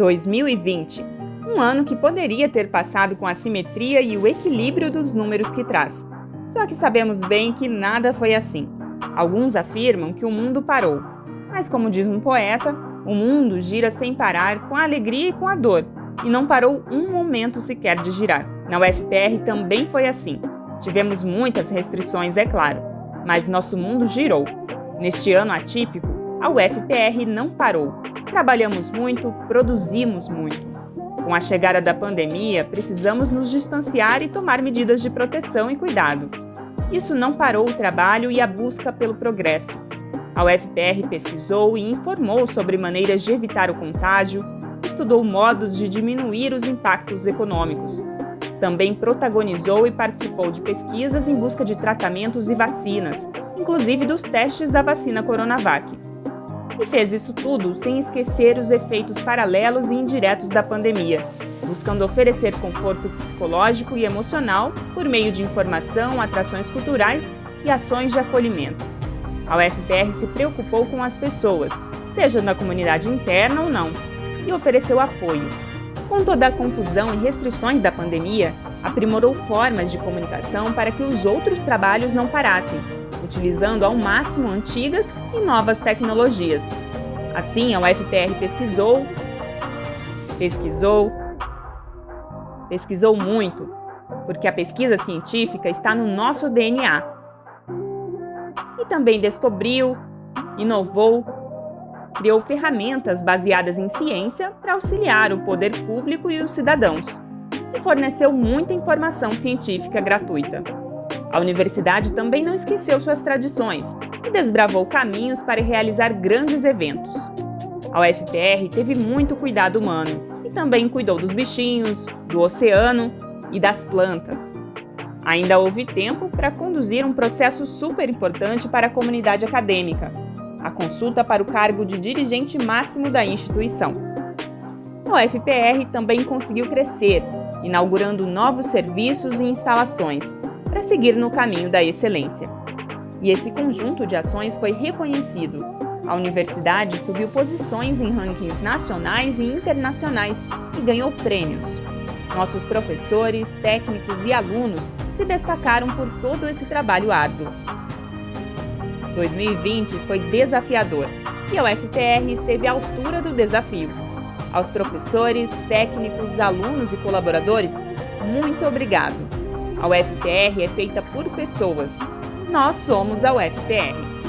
2020, um ano que poderia ter passado com a simetria e o equilíbrio dos números que traz. Só que sabemos bem que nada foi assim. Alguns afirmam que o mundo parou, mas como diz um poeta, o mundo gira sem parar, com a alegria e com a dor, e não parou um momento sequer de girar. Na UFPR também foi assim. Tivemos muitas restrições, é claro, mas nosso mundo girou. Neste ano atípico, a UFPR não parou. Trabalhamos muito, produzimos muito. Com a chegada da pandemia, precisamos nos distanciar e tomar medidas de proteção e cuidado. Isso não parou o trabalho e a busca pelo progresso. A UFPR pesquisou e informou sobre maneiras de evitar o contágio, estudou modos de diminuir os impactos econômicos. Também protagonizou e participou de pesquisas em busca de tratamentos e vacinas, inclusive dos testes da vacina Coronavac. E fez isso tudo sem esquecer os efeitos paralelos e indiretos da pandemia, buscando oferecer conforto psicológico e emocional por meio de informação, atrações culturais e ações de acolhimento. A UFPR se preocupou com as pessoas, seja na comunidade interna ou não, e ofereceu apoio. Com toda a confusão e restrições da pandemia, aprimorou formas de comunicação para que os outros trabalhos não parassem, utilizando ao máximo antigas e novas tecnologias. Assim, a UFPR pesquisou, pesquisou, pesquisou muito, porque a pesquisa científica está no nosso DNA e também descobriu, inovou, criou ferramentas baseadas em ciência para auxiliar o poder público e os cidadãos, e forneceu muita informação científica gratuita. A universidade também não esqueceu suas tradições e desbravou caminhos para realizar grandes eventos. A UFPR teve muito cuidado humano e também cuidou dos bichinhos, do oceano e das plantas. Ainda houve tempo para conduzir um processo super importante para a comunidade acadêmica, a consulta para o cargo de dirigente máximo da instituição. A UFPR também conseguiu crescer, inaugurando novos serviços e instalações, para seguir no caminho da excelência. E esse conjunto de ações foi reconhecido. A universidade subiu posições em rankings nacionais e internacionais e ganhou prêmios. Nossos professores, técnicos e alunos se destacaram por todo esse trabalho árduo. 2020 foi desafiador e a UFPR esteve à altura do desafio. Aos professores, técnicos, alunos e colaboradores, muito obrigado. A UFPR é feita por pessoas. Nós somos a UFPR.